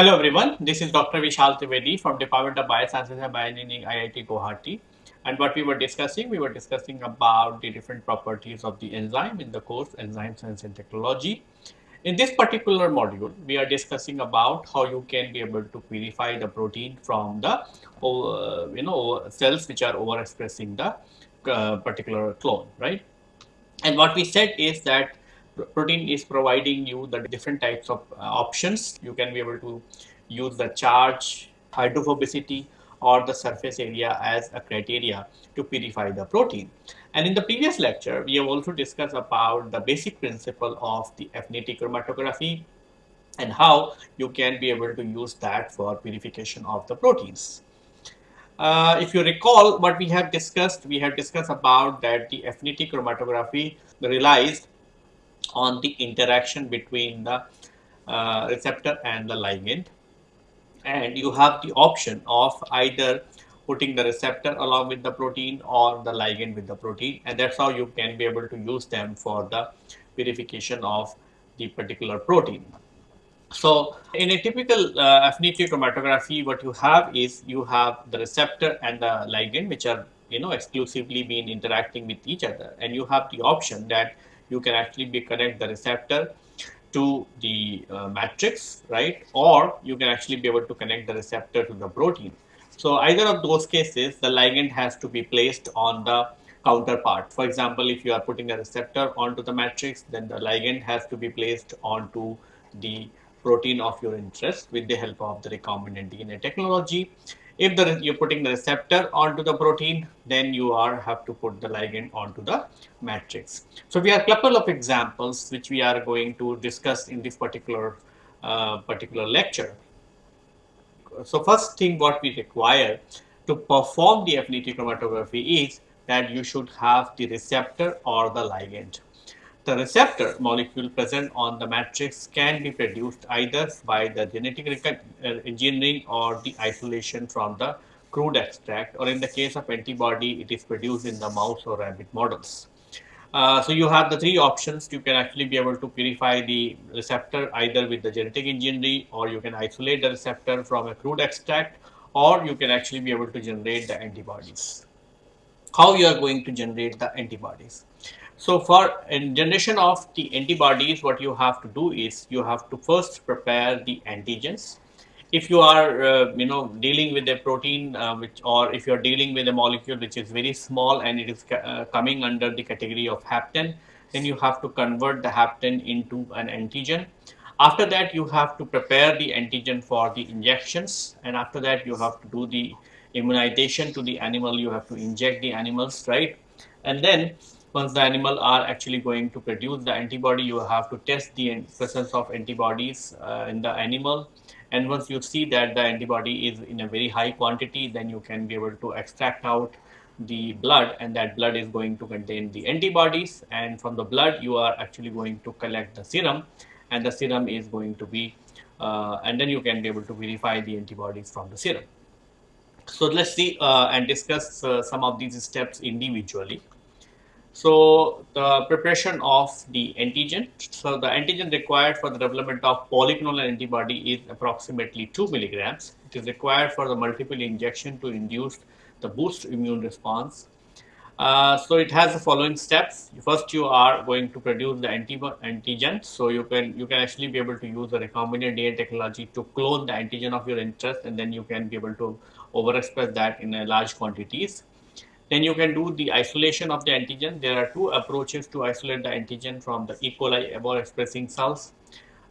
Hello everyone, this is Dr. Vishal Trivedi from Department of Biosciences and Bioengineering IIT Guwahati. And what we were discussing, we were discussing about the different properties of the enzyme in the course Enzyme Science and Technology. In this particular module, we are discussing about how you can be able to purify the protein from the uh, you know cells which are overexpressing the uh, particular clone, right? And what we said is that protein is providing you the different types of uh, options. You can be able to use the charge, hydrophobicity, or the surface area as a criteria to purify the protein. And in the previous lecture, we have also discussed about the basic principle of the affinity chromatography and how you can be able to use that for purification of the proteins. Uh, if you recall what we have discussed, we have discussed about that the affinity chromatography relies on the interaction between the uh, receptor and the ligand. And you have the option of either putting the receptor along with the protein or the ligand with the protein. And that's how you can be able to use them for the purification of the particular protein. So in a typical uh, affinity chromatography what you have is you have the receptor and the ligand which are you know exclusively been interacting with each other. And you have the option that you can actually be connect the receptor to the uh, matrix, right? Or you can actually be able to connect the receptor to the protein. So either of those cases, the ligand has to be placed on the counterpart. For example, if you are putting a receptor onto the matrix, then the ligand has to be placed onto the protein of your interest with the help of the recombinant DNA technology. If the, you're putting the receptor onto the protein, then you are have to put the ligand onto the matrix. So we have a couple of examples which we are going to discuss in this particular uh, particular lecture. So first thing what we require to perform the affinity chromatography is that you should have the receptor or the ligand. The receptor molecule present on the matrix can be produced either by the genetic uh, engineering or the isolation from the crude extract or in the case of antibody it is produced in the mouse or rabbit models. Uh, so you have the three options you can actually be able to purify the receptor either with the genetic engineering or you can isolate the receptor from a crude extract or you can actually be able to generate the antibodies. How you are going to generate the antibodies? So for generation of the antibodies, what you have to do is you have to first prepare the antigens. If you are, uh, you know, dealing with a protein, uh, which or if you are dealing with a molecule which is very small and it is uh, coming under the category of hapten, then you have to convert the hapten into an antigen. After that, you have to prepare the antigen for the injections, and after that, you have to do the immunization to the animal. You have to inject the animals, right? And then once the animal are actually going to produce the antibody you have to test the presence of antibodies uh, in the animal and once you see that the antibody is in a very high quantity then you can be able to extract out the blood and that blood is going to contain the antibodies and from the blood you are actually going to collect the serum and the serum is going to be uh, and then you can be able to verify the antibodies from the serum. So let's see uh, and discuss uh, some of these steps individually. So the preparation of the antigen. So the antigen required for the development of polyclonal antibody is approximately 2 milligrams. It is required for the multiple injection to induce the boost immune response. Uh, so it has the following steps. First, you are going to produce the antigen. So you can you can actually be able to use the recombinant DNA technology to clone the antigen of your interest, and then you can be able to overexpress that in large quantities. Then you can do the isolation of the antigen. There are two approaches to isolate the antigen from the E. coli expressing cells.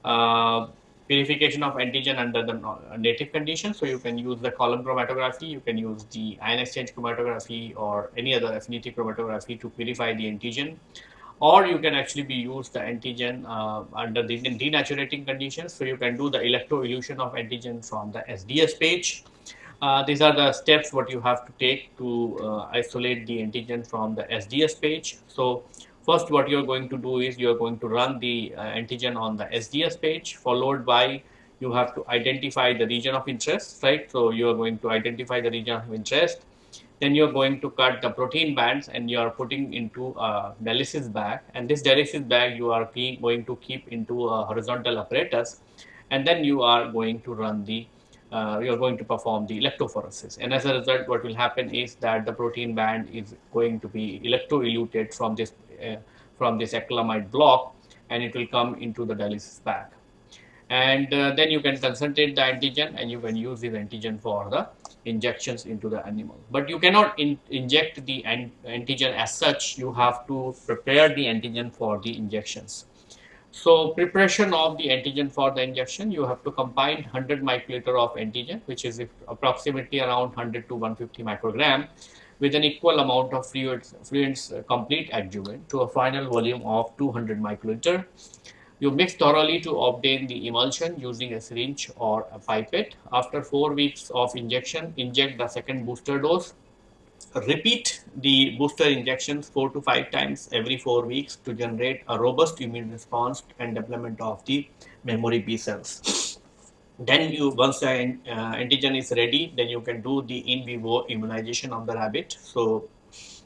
Uh, purification of antigen under the native conditions. So you can use the column chromatography, you can use the ion exchange chromatography or any other affinity chromatography to purify the antigen. Or you can actually be used the antigen uh, under the denaturing conditions. So you can do the electroelution of antigen from the SDS page. Uh, these are the steps what you have to take to uh, isolate the antigen from the SDS page. So first what you're going to do is you're going to run the uh, antigen on the SDS page followed by you have to identify the region of interest, right? So you're going to identify the region of interest. Then you're going to cut the protein bands and you're putting into a dialysis bag and this dialysis bag you are going to keep into a horizontal apparatus and then you are going to run the uh, you're going to perform the electrophoresis. And as a result, what will happen is that the protein band is going to be electroeluted from this uh, from this acrylamide block, and it will come into the dialysis bag. And uh, then you can concentrate the antigen, and you can use this antigen for the injections into the animal. But you cannot in inject the an antigen as such. You have to prepare the antigen for the injections. So preparation of the antigen for the injection, you have to combine 100 microliter of antigen, which is approximately around 100 to 150 microgram, with an equal amount of fluids, fluids uh, complete adjuvant to a final volume of 200 microliter. You mix thoroughly to obtain the emulsion using a syringe or a pipette. After 4 weeks of injection, inject the second booster dose repeat the booster injections four to five times every four weeks to generate a robust immune response and development of the memory B cells. Then you, once the uh, antigen is ready, then you can do the in vivo immunization of the rabbit. So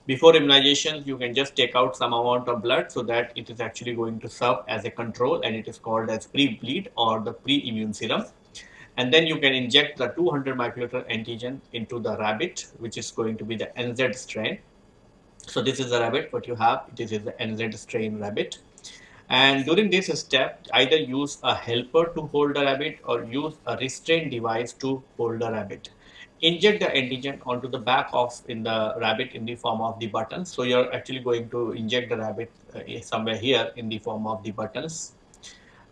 before immunization, you can just take out some amount of blood so that it is actually going to serve as a control and it is called as pre-bleed or the pre-immune serum and then you can inject the 200 microliter antigen into the rabbit which is going to be the NZ strain. So this is the rabbit what you have this is the NZ strain rabbit and during this step either use a helper to hold the rabbit or use a restraint device to hold the rabbit. Inject the antigen onto the back of in the rabbit in the form of the buttons. So you're actually going to inject the rabbit uh, somewhere here in the form of the buttons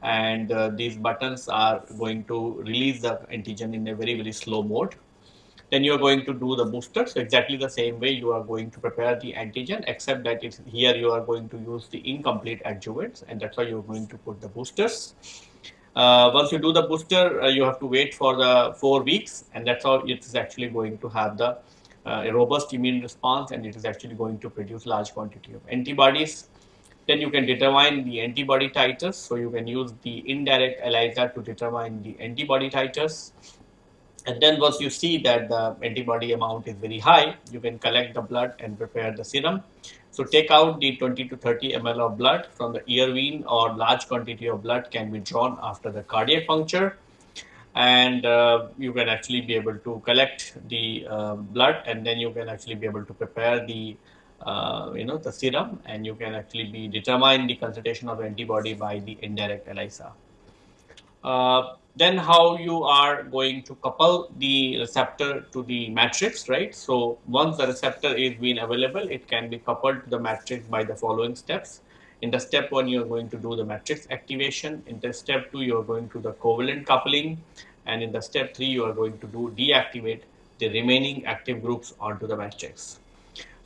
and uh, these buttons are going to release the antigen in a very very slow mode. Then you are going to do the booster so exactly the same way you are going to prepare the antigen except that it's here you are going to use the incomplete adjuvants and that's why you're going to put the boosters. Uh, once you do the booster uh, you have to wait for the four weeks and that's how it is actually going to have the uh, a robust immune response and it is actually going to produce large quantity of antibodies then you can determine the antibody titers. So you can use the indirect ELISA to determine the antibody titers. And then once you see that the antibody amount is very high, you can collect the blood and prepare the serum. So take out the 20 to 30 ml of blood from the ear vein or large quantity of blood can be drawn after the cardiac puncture. And uh, you can actually be able to collect the uh, blood and then you can actually be able to prepare the uh, you know the serum and you can actually be determine the concentration of antibody by the indirect ELISA. Uh, then how you are going to couple the receptor to the matrix, right? So once the receptor is being available, it can be coupled to the matrix by the following steps. In the step one, you are going to do the matrix activation. In the step two, you are going to the covalent coupling. And in the step three, you are going to do deactivate the remaining active groups onto the matrix.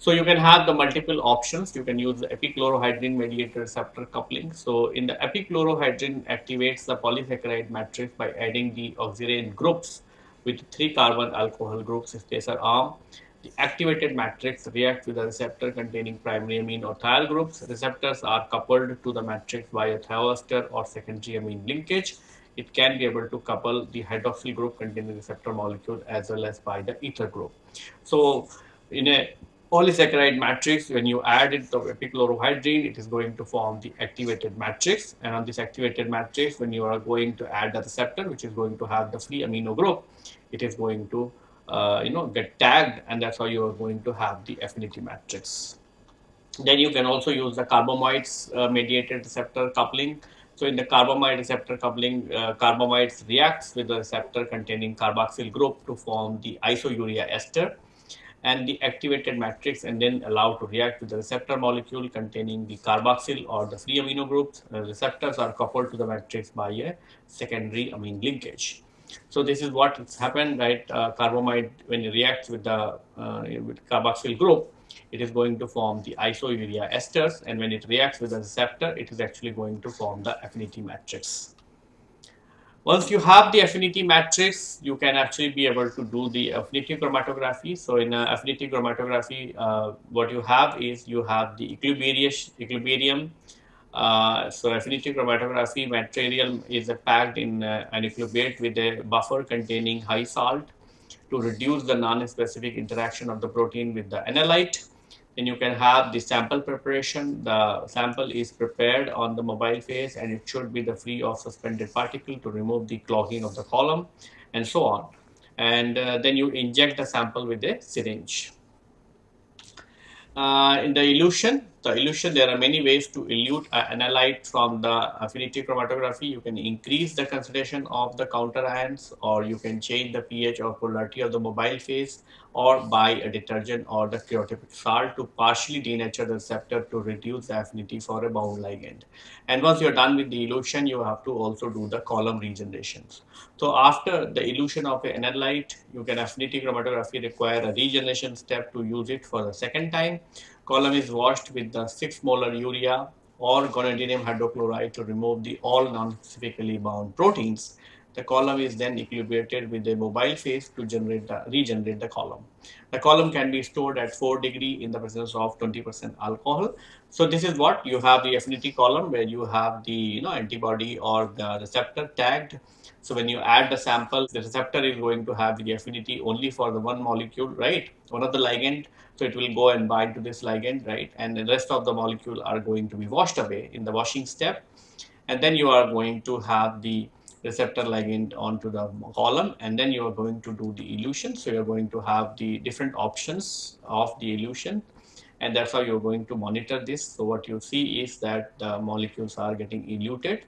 So you can have the multiple options. You can use the epichlorohydrin mediated receptor coupling. So in the epichlorohydrin activates the polysaccharide matrix by adding the oxirane groups with three carbon alcohol groups spacer arm. The activated matrix reacts with the receptor containing primary amine or thiol groups. Receptors are coupled to the matrix via thioester or secondary amine linkage. It can be able to couple the hydroxyl group containing receptor molecule as well as by the ether group. So in a polysaccharide matrix, when you add it to epichlorohydrin, it is going to form the activated matrix. And on this activated matrix, when you are going to add the receptor, which is going to have the free amino group, it is going to uh, you know get tagged, and that's how you are going to have the affinity matrix. Then you can also use the carbamides uh, mediated receptor coupling. So in the carbamide receptor coupling, uh, carbamides reacts with the receptor containing carboxyl group to form the isourea ester and the activated matrix and then allowed to react with the receptor molecule containing the carboxyl or the free amino groups. The receptors are coupled to the matrix by a secondary amine linkage. So this is what has happened, right? Uh, carbamide, when it reacts with the uh, with carboxyl group, it is going to form the isourea esters, and when it reacts with the receptor, it is actually going to form the affinity matrix. Once you have the affinity matrix, you can actually be able to do the affinity chromatography. So in uh, affinity chromatography, uh, what you have is you have the equilibrium. Uh, so affinity chromatography material is packed in uh, an equilibrate with a buffer containing high salt to reduce the non-specific interaction of the protein with the analyte. Then you can have the sample preparation. The sample is prepared on the mobile phase and it should be the free of suspended particle to remove the clogging of the column and so on. And uh, then you inject the sample with a syringe. Uh, in the elution, the elution, there are many ways to elute an analyte from the affinity chromatography. You can increase the concentration of the counter ions or you can change the pH or polarity of the mobile phase or by a detergent or the stereotypic salt to partially denature the receptor to reduce the affinity for a bound ligand. And once you're done with the elution, you have to also do the column regenerations. So after the elution of an analyte, you can affinity chromatography require a regeneration step to use it for the second time column is washed with the 6 molar urea or gonadinium hydrochloride to remove the all non-specifically bound proteins. The column is then equilibrated with a mobile phase to generate the, regenerate the column. The column can be stored at 4 degree in the presence of 20% alcohol. So this is what you have the affinity column where you have the you know antibody or the receptor tagged. So when you add the sample, the receptor is going to have the affinity only for the one molecule, right? One of the ligand so it will go and bind to this ligand, right? And the rest of the molecule are going to be washed away in the washing step. And then you are going to have the receptor ligand onto the column and then you are going to do the elution. So you're going to have the different options of the elution and that's how you're going to monitor this. So what you see is that the molecules are getting eluted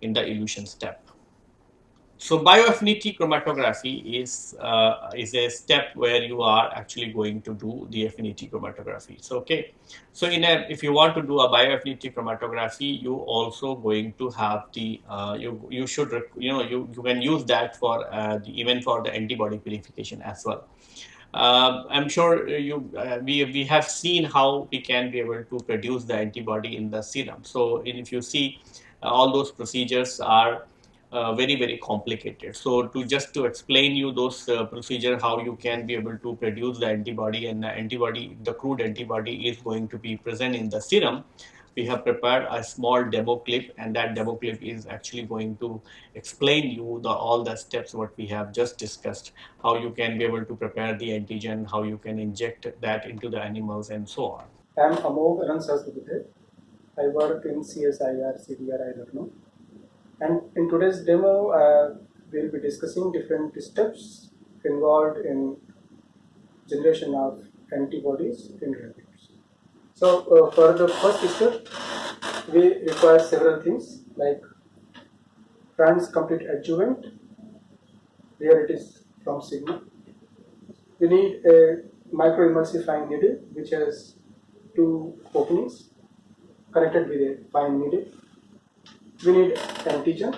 in the elution step. So bioaffinity chromatography is uh, is a step where you are actually going to do the affinity chromatography. So okay, so in a if you want to do a bioaffinity chromatography, you also going to have the uh, you you should you know you you can use that for uh, the, even for the antibody purification as well. Uh, I'm sure you uh, we we have seen how we can be able to produce the antibody in the serum. So if you see uh, all those procedures are uh, very very complicated. So to just to explain you those uh, procedure how you can be able to produce the antibody and the antibody the crude antibody is going to be present in the serum we have prepared a small demo clip and that demo clip is actually going to explain you the all the steps what we have just discussed how you can be able to prepare the antigen how you can inject that into the animals and so on. I'm amog i work in csir cdr i don't know and in today's demo, uh, we'll be discussing different steps involved in generation of antibodies in rabbits. So uh, for the first step, we require several things like Franz complete adjuvant. Here it is from Sigma. We need a microemulsifying needle which has two openings connected with a fine needle we need antigen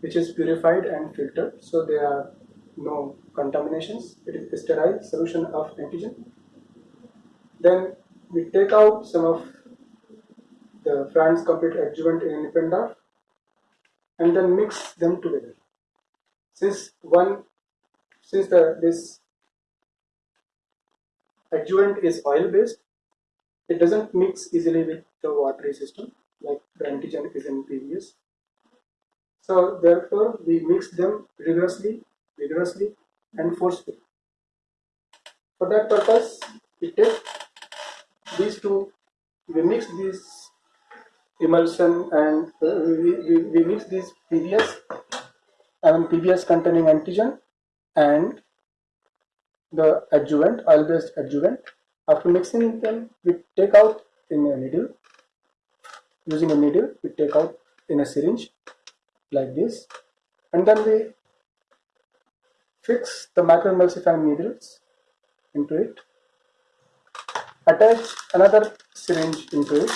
which is purified and filtered so there are no contaminations. It is a sterile solution of antigen. Then we take out some of the Franz complete adjuvant in Nippendorf and then mix them together. Since one since the this adjuvant is oil based it doesn't mix easily with the watery system like the antigen is in PBS. So therefore we mix them rigorously, vigorously and forcefully. For that purpose we take these two, we mix this emulsion and uh, we, we, we mix this PBS and PBS containing antigen and the adjuvant, oil based adjuvant. After mixing them, we take out in a needle using a needle we take out in a syringe like this. And then we fix the microemulsifying needles into it. Attach another syringe into it.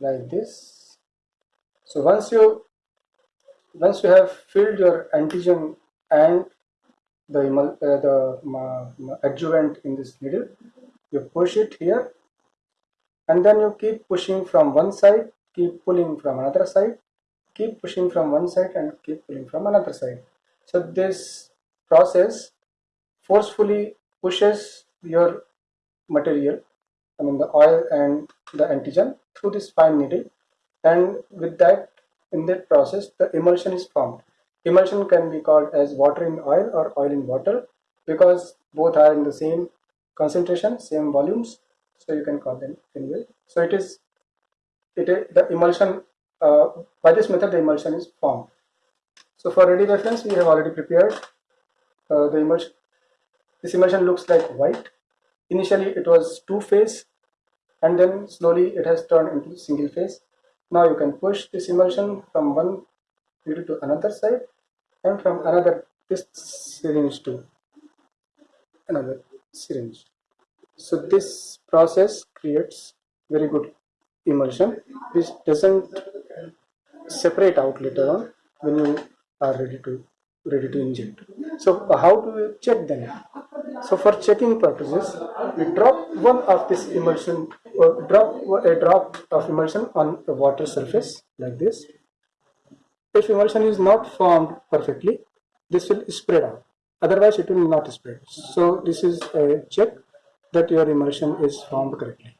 Like this. So once you once you have filled your antigen and the, uh, the adjuvant in this needle. You push it here and then you keep pushing from one side keep pulling from another side keep pushing from one side and keep pulling from another side. So this process forcefully pushes your material I mean the oil and the antigen through this fine needle. And with that in that process the emulsion is formed emulsion can be called as water in oil or oil in water because both are in the same concentration, same volumes. So you can call them anyway. So it is it the emulsion uh, by this method the emulsion is formed. So for ready reference we have already prepared uh, the emulsion. This emulsion looks like white. Initially it was two phase and then slowly it has turned into single phase. Now you can push this emulsion from one needle to another side and from another this syringe to another syringe. So this process creates very good emulsion which doesn't separate out later on when you are ready to ready to inject. So how do you check them? So for checking purposes, we drop one of this emulsion, or drop a drop of emulsion on the water surface like this. If emulsion is not formed perfectly, this will spread out. Otherwise, it will not spread. So this is a check that your emulsion is formed correctly.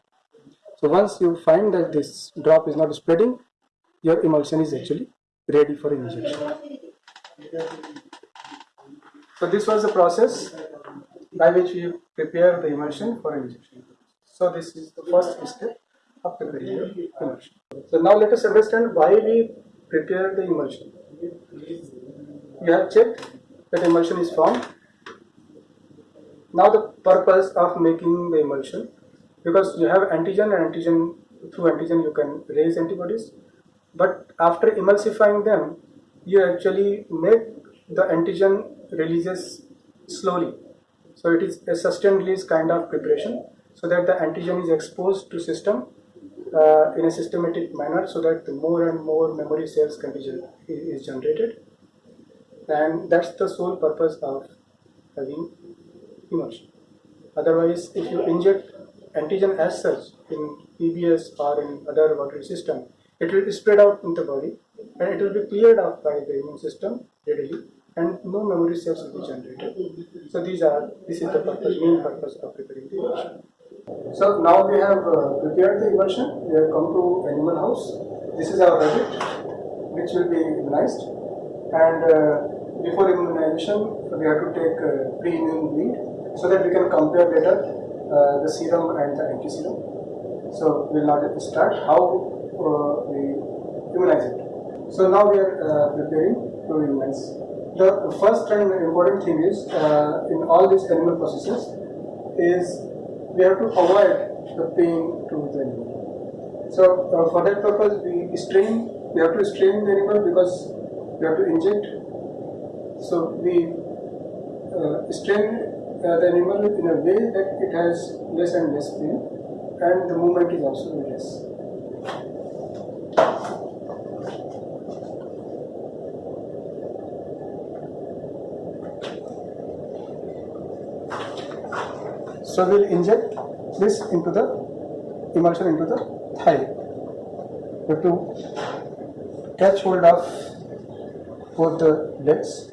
So once you find that this drop is not spreading, your emulsion is actually ready for injection. So this was the process by which we prepare the emulsion for injection. So this is the first step of preparing emulsion. So now let us understand why we prepare the emulsion. You have checked that emulsion is formed. Now the purpose of making the emulsion, because you have antigen and antigen, through antigen you can raise antibodies, but after emulsifying them, you actually make the antigen releases slowly. So it is a sustained release kind of preparation so that the antigen is exposed to system uh, in a systematic manner so that more and more memory cells can be is generated and that's the sole purpose of having emulsion. Otherwise, if you inject antigen as such in EBS or in other water system, it will spread out in the body and it will be cleared out by the immune system readily and no memory cells will be generated. So these are this is the purpose, main purpose of preparing the emulsion. So now we have uh, prepared the emulsion. We have come to animal house. This is our rabbit, which will be immunized. And uh, before immunization, we have to take uh, pre-immune bleed so that we can compare later uh, the serum and the anti-serum. So we will now start how uh, we immunize it. So now we are uh, preparing to immunize the first and important thing is in all these animal processes is we have to avoid the pain to the animal. So uh, for that purpose we strain, we have to strain the animal because we have to inject. So we uh, strain uh, the animal in a way that it has less and less pain and the movement is also less. So we'll inject this into the emulsion into the thigh. We have to catch hold of both the legs.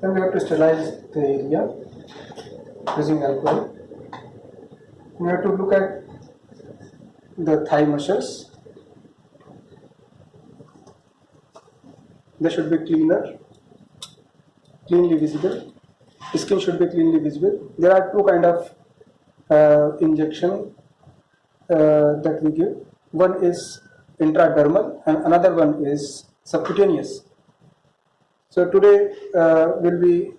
Then we have to sterilize the area using alcohol. We have to look at the thigh muscles. They should be cleaner, cleanly visible. Skin should be cleanly visible. There are two kind of uh, injection uh, that we give. One is intradermal and another one is subcutaneous. So today uh, we'll be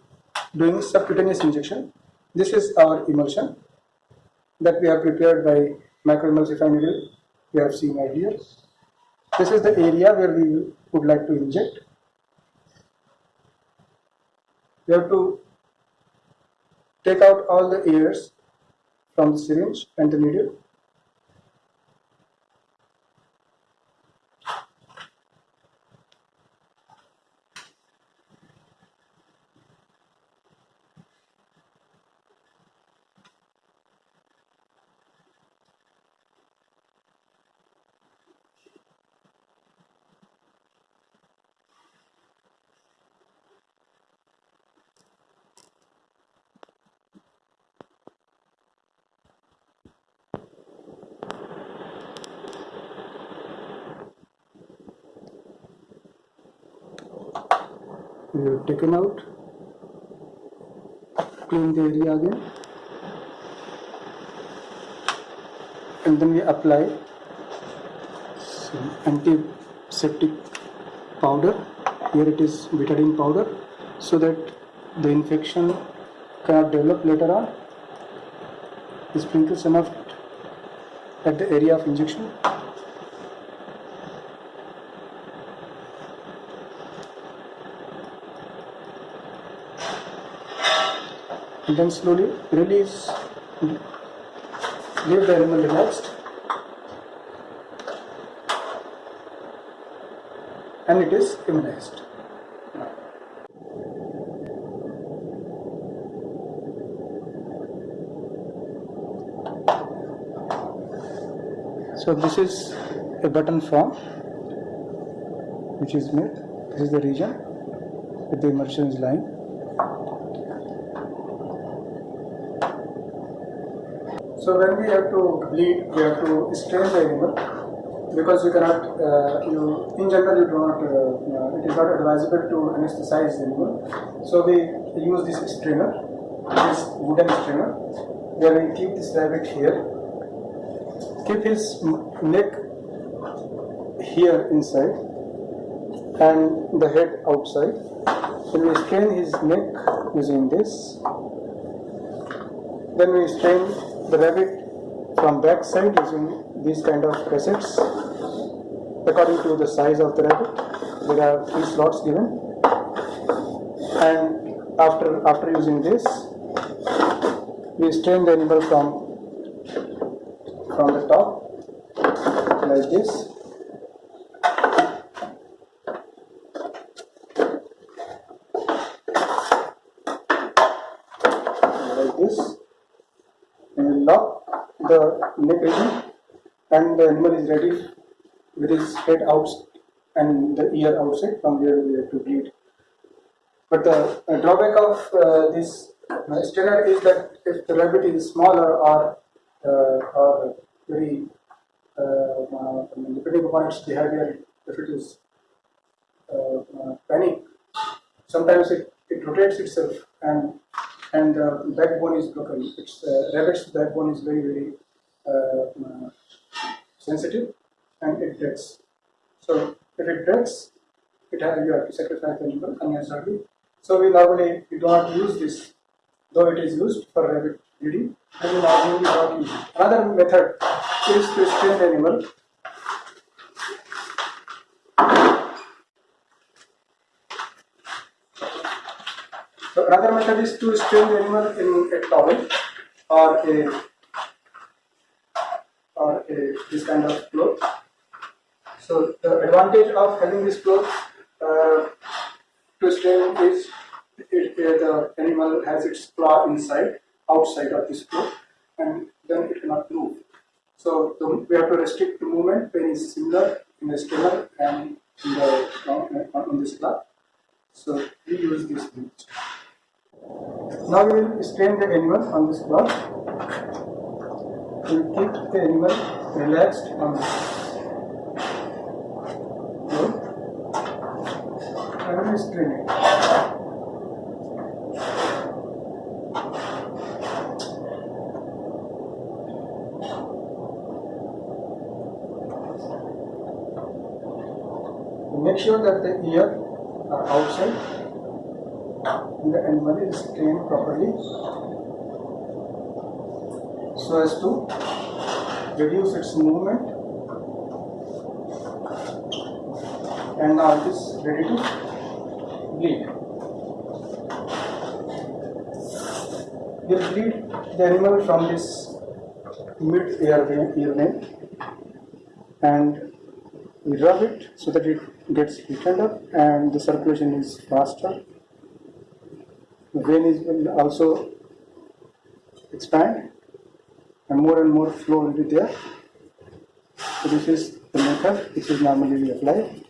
doing subcutaneous injection. This is our emulsion that we have prepared by microemulsifying needle. We have seen earlier. This is the area where we would like to inject. We have to take out all the airs from the syringe and the needle. Taken out. Clean the area again. And then we apply some antiseptic powder. Here it is betadine powder so that the infection cannot develop later on. We sprinkle some of it at the area of injection then slowly release leave the animal relaxed. And it is immunized. So this is a button form which is made. This is the region with the immersion is So when we have to bleed, we have to strain the animal because you cannot, uh, you in general you do not, uh, uh, it is not advisable to anesthetize the animal. So we use this strainer, this wooden strainer, where we keep this rabbit here, keep his neck here inside and the head outside. Then we strain his neck using this then we strain the rabbit from back side using these kind of cassettes according to the size of the rabbit. There are three slots given. And after after using this, we strain the animal from from the top like this. Like this and we lock the neck region and the animal is ready with his head out and the ear outside from where we have to bleed. But the uh, drawback of uh, this uh, strainer is that if the rabbit is smaller or uh, or very uh, uh, depending upon its behavior, if it is panic, sometimes it, it rotates itself and and the backbone is broken. Its rabbit's backbone is very very Uh, sensitive and it breaks. So if it breaks, it has, you have to sacrifice the animal unnecessarily. So we normally we do not use this, though it is used for rabbit breeding, and we normally do not use it. Another method is to strain the animal So another method is to strain the animal in a towel or a this kind of cloth. So the advantage of having this cloth uh, to strain is it, uh, the animal has its claw inside, outside of this cloth, and then it cannot move. So the, we have to restrict the movement when it's similar in the strainer and in the on, on this cloth. So we use this. method. Now we will strain the animal on this cloth. We will keep the animal relaxed on this cloth and it. Make sure that the ear are outside and the animal is trained properly so as to reduce its movement and now it is ready to bleed. We'll bleed the animal from this mid ear vein, and we rub it so that it gets loosened up and the circulation is faster. The vein is will also expand and more and more flow will be there. So this is the method which is normally applied.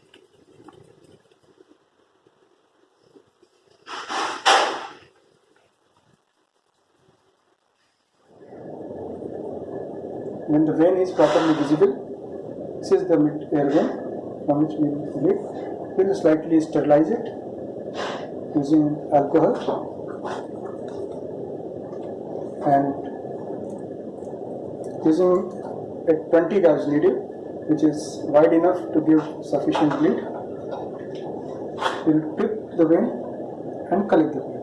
When the vein is properly visible, this is the mid air vein from which we bleed. We will slightly sterilize it using alcohol and using a 20 gauge needle which is wide enough to give sufficient bleed we'll tip the vein and collect the blood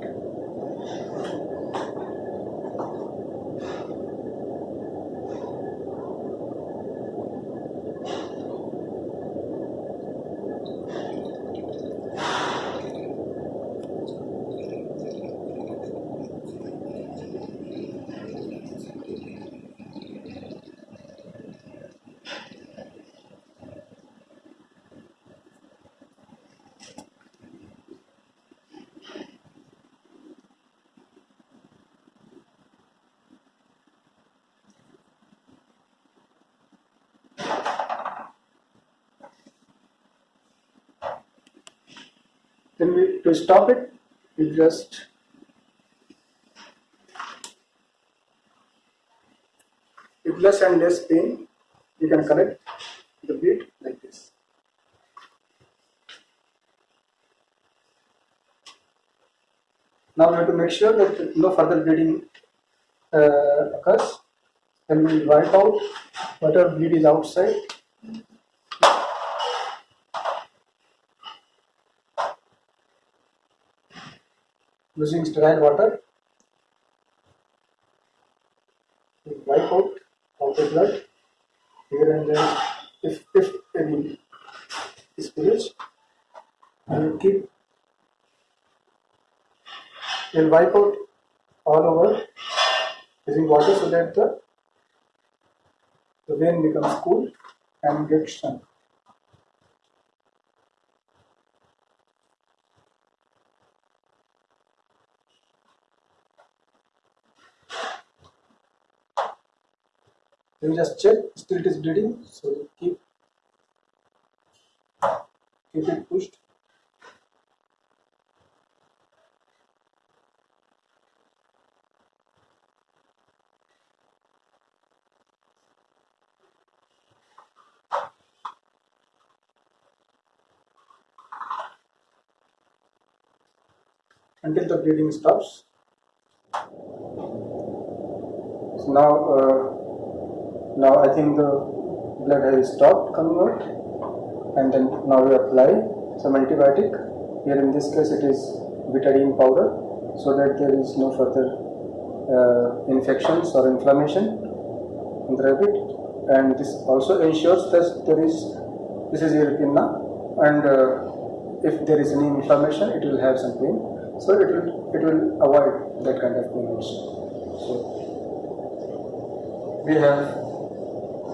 Then we, to stop it, we just with less and less pain, you can collect the bleed like this. Now we have to make sure that no further bleeding uh, occurs. Then we wipe out whatever bleed is outside using sterile water. We wipe out all the blood here and there if, if any spillage. And keep we'll wipe out all over using water so that the, the vein becomes cool and gets shrunk. Then just check still it is bleeding, so keep keep it pushed. until the bleeding stops. So now, uh, now I think the blood has stopped coming out, and then now we apply some antibiotic. Here in this case, it is betadine powder, so that there is no further uh, infections or inflammation in the rabbit, and this also ensures that there is this is European now, and uh, if there is any inflammation, it will have some pain. So it will it will avoid that kind of pain also. So we have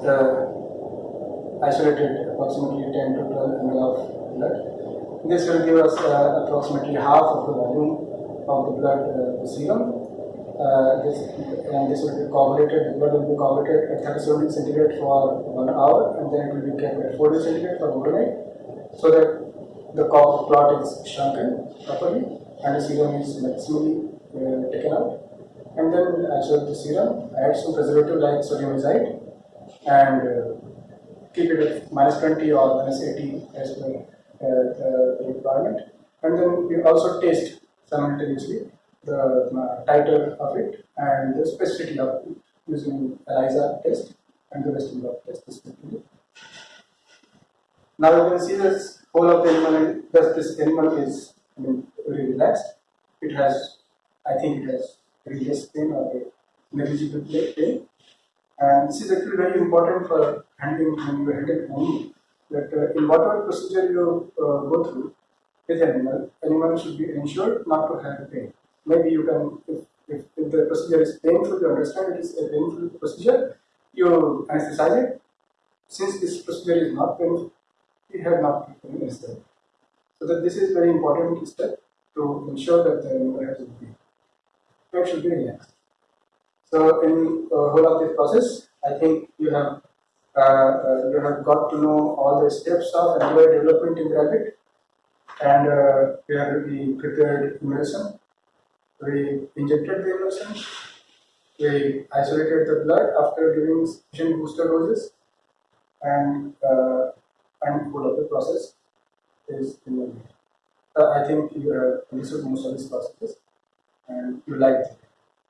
uh, isolated approximately 10 to 12 ml of blood. This will give us uh, approximately half of the volume of the blood uh, serum. Uh, this, and this will be coagulated, the blood will be coagulated at 37 centigrade for one hour and then it will be kept at 40 centigrade for overnight so that the clot is shrunken properly and the serum is maximally uh, taken out. And then actually the serum, add some preservative like sodium azide and uh, keep it at minus 20 or minus 80 as per uh, the requirement. And then we also test simultaneously the uh, titer of it and the specificity of it using ELISA test and the Western blot test. Now you can see this whole of the animal, thus this animal is I mean, very relaxed. It has, I think it has less pain or a negligible pain. And this is actually very important for handling when you handle animal that uh, in whatever procedure you uh, go through with animal, animal should be ensured not to have pain. Maybe you can, if, if, if the procedure is painful, you understand it is a painful procedure, you anesthetize it. Since this procedure is not painful, you have not been necessary. So that this is very important step to ensure that the animal has a pain. It should be relaxed. So in uh, whole of this process, I think you have uh, uh, you have got to know all the steps of antibiotic development in rabbit, and uh, we have prepared immunization. We injected the immunization. We isolated the blood after giving sufficient booster doses, and uh, and whole of the process is in the I think you uh, understood most of these processes, and you liked it.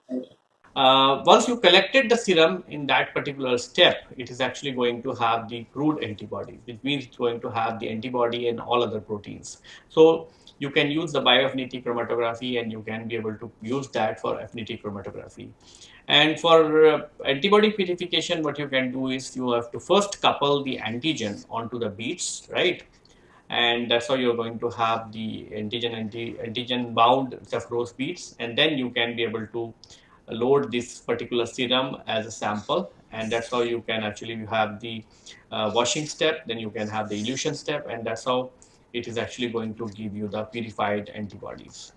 Thank you. Uh, once you collected the serum in that particular step, it is actually going to have the crude antibody, which means it's going to have the antibody and all other proteins. So you can use the bioaffinity chromatography and you can be able to use that for affinity chromatography. And for uh, antibody purification, what you can do is you have to first couple the antigen onto the beads, right? And that's how you're going to have the antigen anti, antigen bound saffrose beads, and then you can be able to load this particular serum as a sample and that's how you can actually you have the uh, washing step then you can have the elution step and that's how it is actually going to give you the purified antibodies.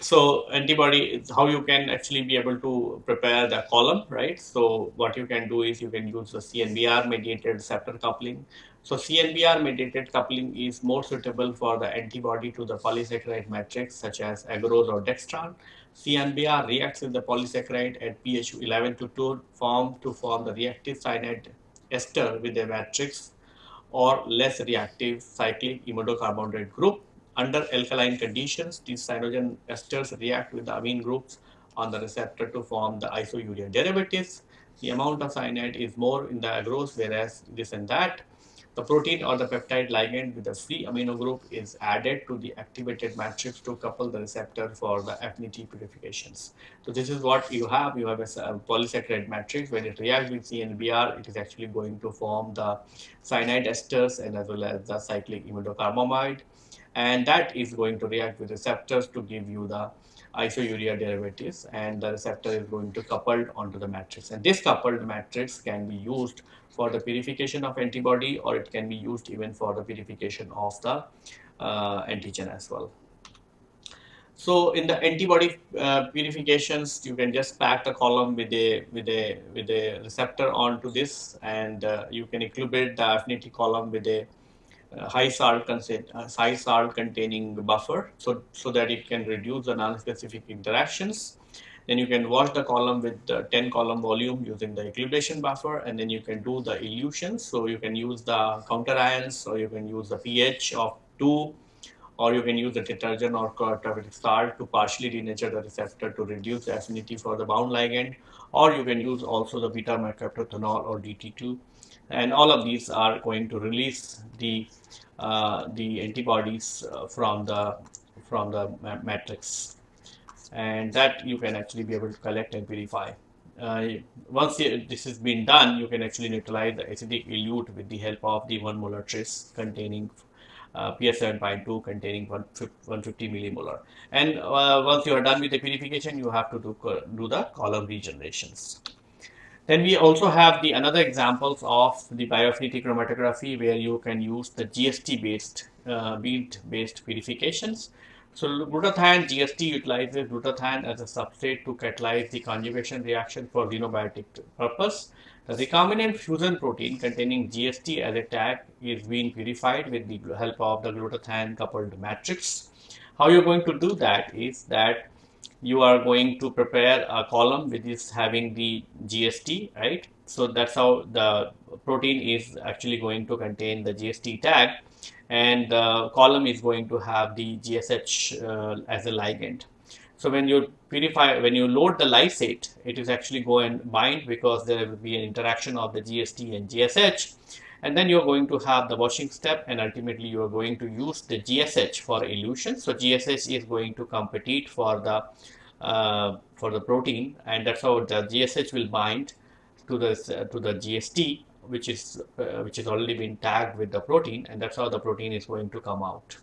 So antibody is how you can actually be able to prepare the column right? So what you can do is you can use the cnbr mediated receptor coupling so CNBR mediated coupling is more suitable for the antibody to the polysaccharide matrix such as agarose or dextran. CNBR reacts with the polysaccharide at pH 11 to 2 form to form the reactive cyanide ester with a matrix or less reactive cyclic imidocarbonate group. Under alkaline conditions, these cyanogen esters react with the amine groups on the receptor to form the isourea derivatives. The amount of cyanide is more in the agarose whereas this and that the protein or the peptide ligand with a free amino group is added to the activated matrix to couple the receptor for the affinity purifications. So this is what you have. You have a, polysaccharide matrix. When it reacts with CNBR, it is actually going to form the cyanide esters and as well as the cyclic imidocarbamide. And that is going to react with receptors to give you the isourea derivatives and the receptor is going to coupled onto the matrix and this coupled matrix can be used for the purification of antibody or it can be used even for the purification of the uh, antigen as well. So in the antibody uh, purifications, you can just pack the column with a with a with a receptor onto this, and uh, you can incubate the affinity column with a high salt uh, high salt containing buffer so so that it can reduce the non-specific interactions. Then you can wash the column with the 10 column volume using the equilibration buffer and then you can do the elutions so you can use the counter ions or you can use the pH of 2 or you can use the detergent or terabytic salt to partially denature the receptor to reduce the affinity for the bound ligand or you can use also the beta mercaptophenol or DT2 and all of these are going to release the uh, the antibodies uh, from the from the matrix and that you can actually be able to collect and purify. Uh, once this has been done, you can actually neutralize the acidic elute with the help of the 1 molar tris containing uh, PS7.2 containing 150 millimolar. And uh, once you are done with the purification, you have to do, do the column regenerations. Then we also have the another examples of the bioaffinity chromatography where you can use the GST based uh, bead based purifications. So glutathione GST utilizes glutathione as a substrate to catalyze the conjugation reaction for xenobiotic purpose. The recombinant fusion protein containing GST as a tag is being purified with the help of the glutathione coupled matrix. How you're going to do that is that you are going to prepare a column which is having the GST, right? So that's how the protein is actually going to contain the GST tag and the column is going to have the GSH uh, as a ligand. So when you purify, when you load the lysate, it is actually go and bind because there will be an interaction of the GST and GSH. And then you're going to have the washing step and ultimately you are going to use the GSH for elution. So GSH is going to compete for the uh, for the protein and that's how the GSH will bind to the to the GST which is uh, which is already been tagged with the protein and that's how the protein is going to come out.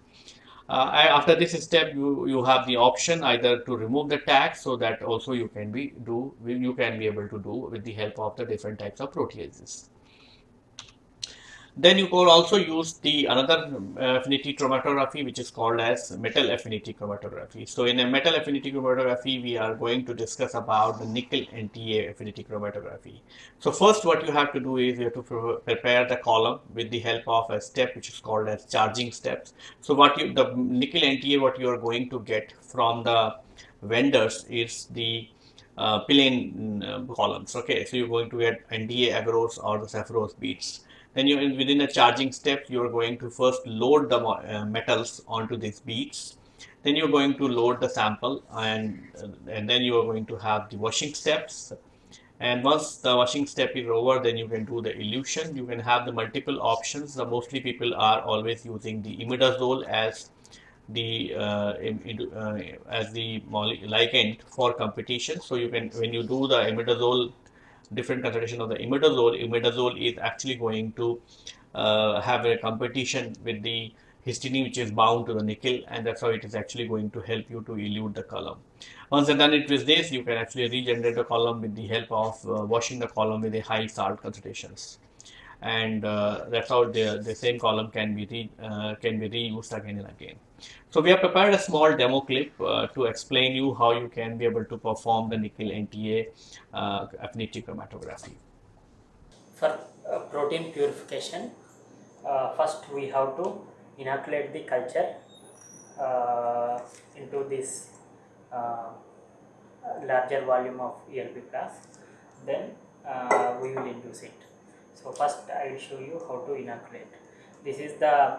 Uh, after this step you you have the option either to remove the tag so that also you can be do you can be able to do with the help of the different types of proteases. Then you could also use the another uh, affinity chromatography which is called as metal affinity chromatography. So in a metal affinity chromatography we are going to discuss about the nickel NTA affinity chromatography. So first what you have to do is you have to prepare the column with the help of a step which is called as charging steps. So what you the nickel NTA what you are going to get from the vendors is the uh, uh, columns. Okay, so you're going to get NDA agarose or the sapphirose beads. Then you within the charging step, you are going to first load the uh, metals onto these beads. Then you're going to load the sample and and then you are going to have the washing steps. And once the washing step is over, then you can do the elution. You can have the multiple options. The mostly people are always using the imidazole as the uh, uh, as the ligand for competition. So you can when you do the imidazole, different concentration of the imidazole, imidazole is actually going to uh, have a competition with the histidine which is bound to the nickel and that's how it is actually going to help you to elute the column. Once you've done it with this, you can actually regenerate the column with the help of uh, washing the column with a high salt concentrations and uh, that's how the, the same column can be re, uh, can be reused again and again. So we have prepared a small demo clip uh, to explain you how you can be able to perform the nickel NTA uh, affinity chromatography. For uh, protein purification, uh, first we have to inoculate the culture into this larger volume of ELP class, then we will induce it. So first I will show you how to inoculate. This is the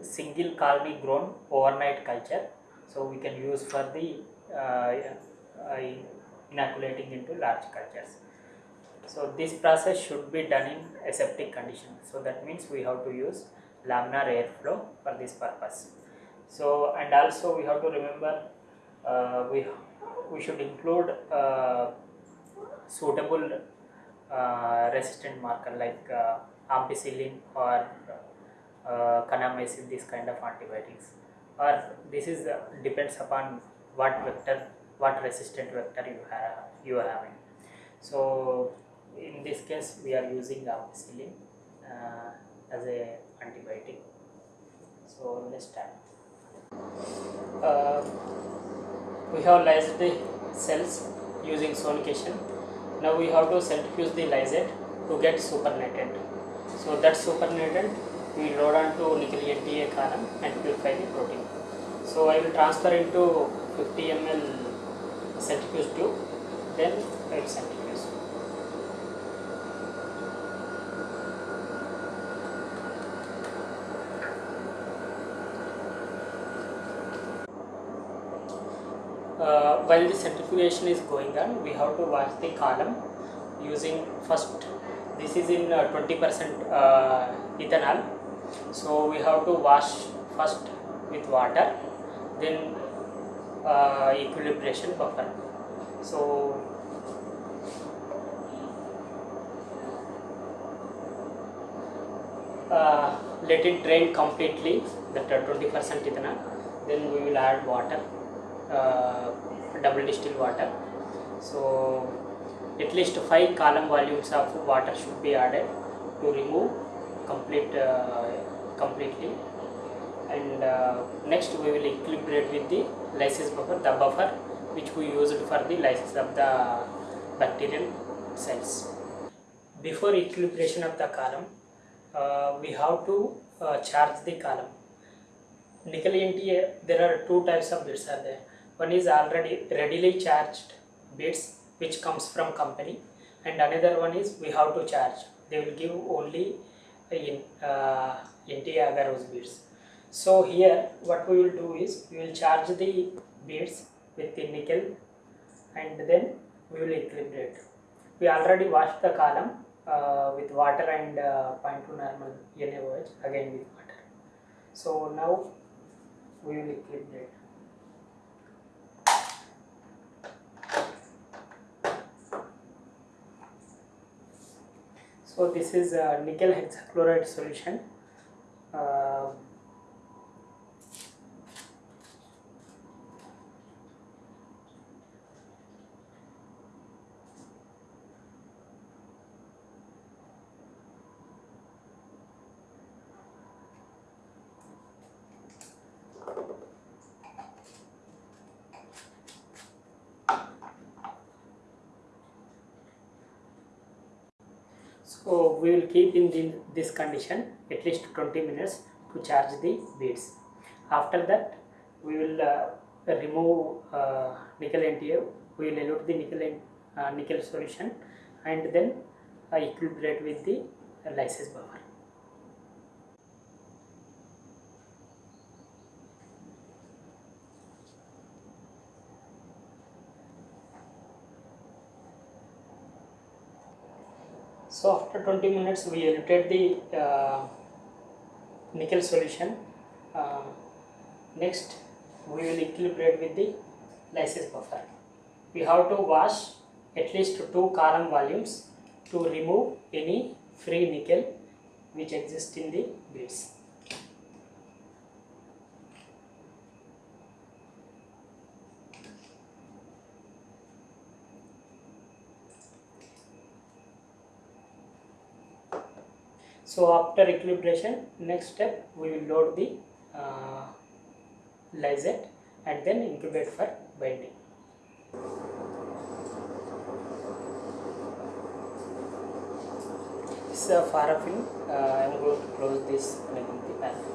single colony grown overnight culture. So we can use for the uh, inoculating into large cultures. So this process should be done in aseptic condition. So that means we have to use laminar airflow for this purpose. So and also we have to remember uh, we we should include uh, suitable uh, resistant marker like uh, ampicillin or uh, kanamycin this kind of antibiotics. Or this is uh, depends upon what vector what resistant vector you have you are having. So in this case we are using ampicillin uh, as a antibiotic. So let's start. Uh, we have lysed the cells using sonication now we have to centrifuge the lysate to get supernatant. So that supernatant we load on to nickel NTA column and purify the protein. So I will transfer into 50 ml centrifuge tube, then I centrifuge. uh, while the centrifugation is going on we have to wash the column using first this is in 20% uh, uh, ethanol so we have to wash first with water then uh, equilibration buffer. So uh, let it drain completely that 20% ethanol then we will add water uh, double distilled water. So at least 5 column volumes of water should be added to remove complete uh, completely. And uh, next we will equilibrate with the lysis buffer the buffer which we used for the lysis of the bacterial cells. Before equilibration of the column uh, we have to uh, charge the column. Nickel NTA there are two types of bits are there. One is already readily charged bits which comes from company and another one is we have to charge. They will give only in uh, NTA agarose beads so here what we will do is we will charge the beads with the nickel and then we will equilibrate. We already washed the column uh, with water and uh, 0.2 normal NaOH again with water. So now we will equilibrate. So this is a nickel hexachloride solution uh, So we will keep in the, this condition at least 20 minutes to charge the beads. After that we will uh, remove uh, nickel NTA, we will elute the nickel uh, nickel solution and then uh, equilibrate with the lysis buffer. So after 20 minutes we eluted the uh, nickel solution. Uh, next we will equilibrate with the lysis buffer. We have to wash at least two column volumes to remove any free nickel which exists in the beads. So after equilibration, next step we will load the uh, lysate and then incubate for binding. This is a paraffin. Uh, I am going to close this making the paraffin.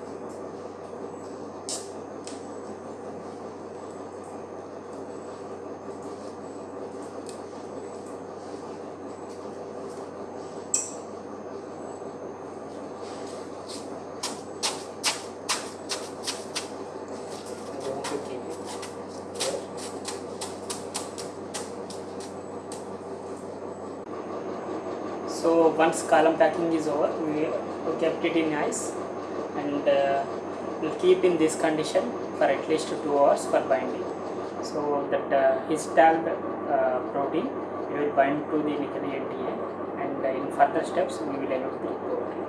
I'm going to keep it here. So once column packing is over, we, kept it in ice and uh, we'll keep in this condition for at least two hours for binding. So that uh, his tagged uh, protein it will bind to the nickel NTA and uh, in further steps we will elute the protein.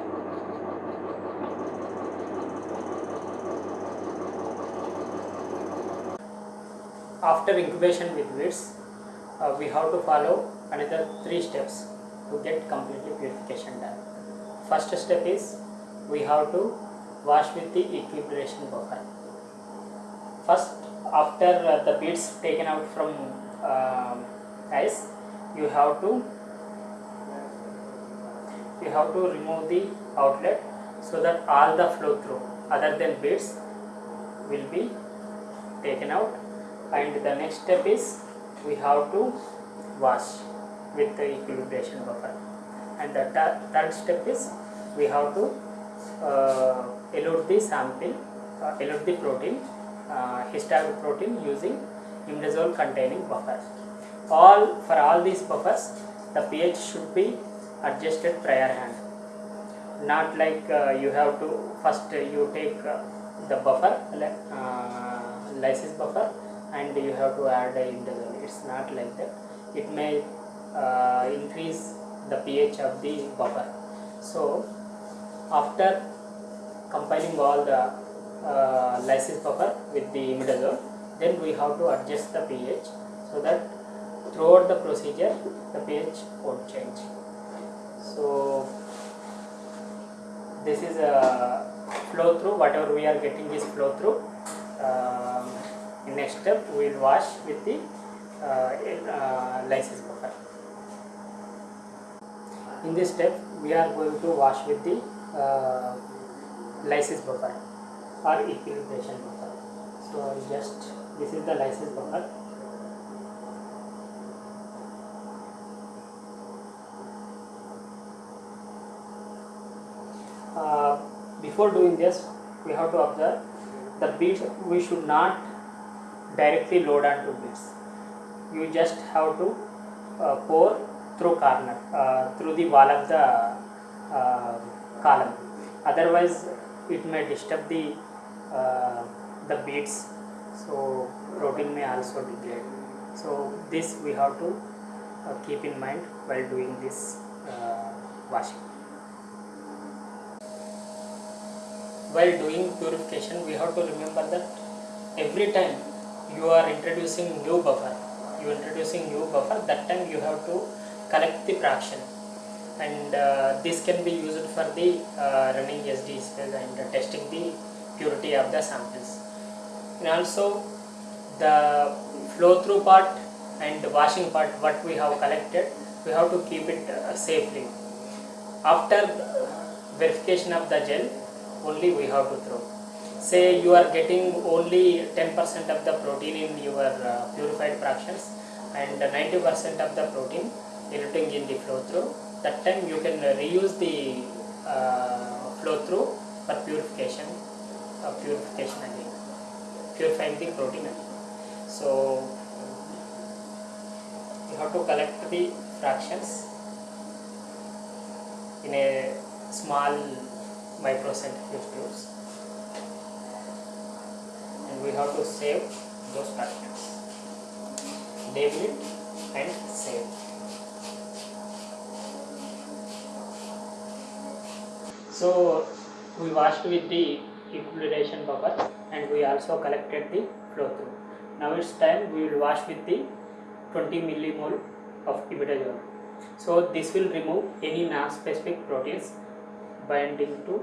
After incubation with weeds, uh, we have to follow another three steps to get completely purification done. First step is we have to wash with the equilibration buffer. First, after uh, the beads taken out from um ice, you have to you have to remove the outlet so that all the flow through other than beads will be taken out and the next step is we have to wash with the equilibration buffer and the thir- third step is we have to uh, elute the sample uh, elute the protein uh, histag protein using imidazole containing buffer all for all these buffers the pH should be adjusted prior hand. Not like uh, you have to first you take uh, the buffer uh, lysis buffer and you have to add a indazole it's not like that. It may uh, increase the pH of the buffer. So after compiling all the uh, lysis buffer with the imidazole then we have to adjust the pH so that throughout the procedure the pH won't change. So this is a flow through. Whatever we are getting is flow through. Um, next step we will wash with the uh, uh, lysis buffer in this step we are going to wash with the uh, lysis buffer or equilibration buffer. So just this is the lysis buffer. Uh, before doing this we have to observe the beads. We should not directly load onto beads. You just have to uh, pour through corner uh, through the wall of the uh, column otherwise it may disturb the uh, the beads so protein may also degrade so this we have to uh, keep in mind while doing this uh, washing while doing purification we have to remember that every time you are introducing new buffer you introducing new buffer that time you have to collect the fraction and uh, this can be used for the uh, running SDs and testing the purity of the samples. And also the flow through part and the washing part what we have collected we have to keep it uh, safely. After verification of the gel only we have to throw. Say you are getting only 10% of the protein in your purified fractions and 90% of the protein eluting in the flow through. That time you can reuse the uh, flow through for purification uh, purification again. Purifying the protein again. So you have to collect the fractions in a small microcentrifuge tubes. And we have to save those fractions. Label it and save so we washed with the equilibration buffer and we also collected the flow through now it's time we will wash with the 20 millimole of imidazole so this will remove any non-specific proteins binding to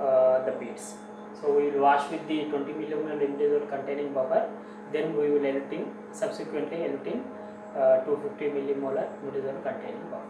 uh, the beads. So we will wash with the 20 millimole imidazole containing buffer. Then we will eluting subsequently eluting uh, 250 millimolar imidazole containing buffer.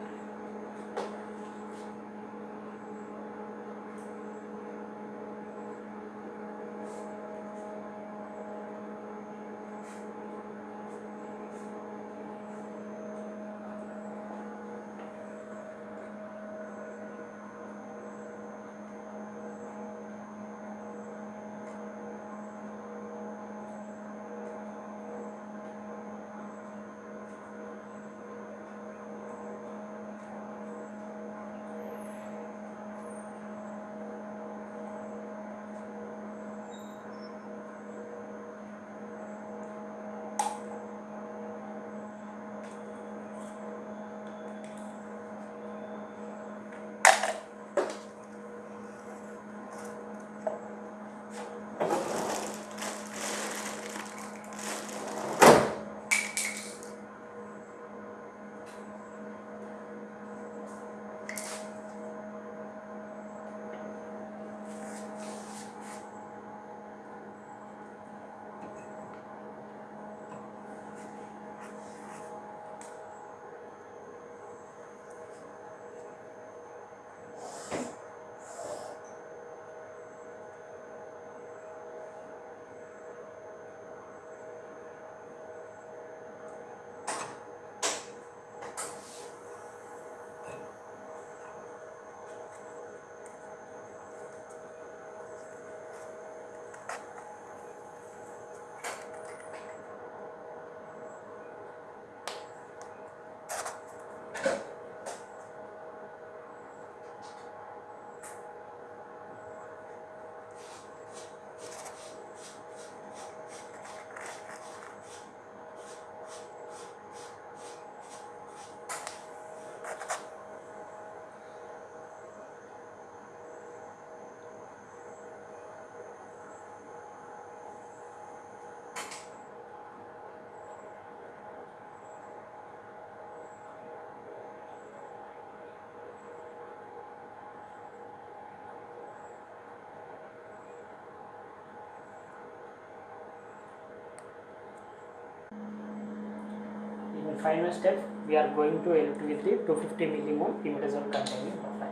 In the final step, we are going to elute with the 250 millimole imidazole containing buffer.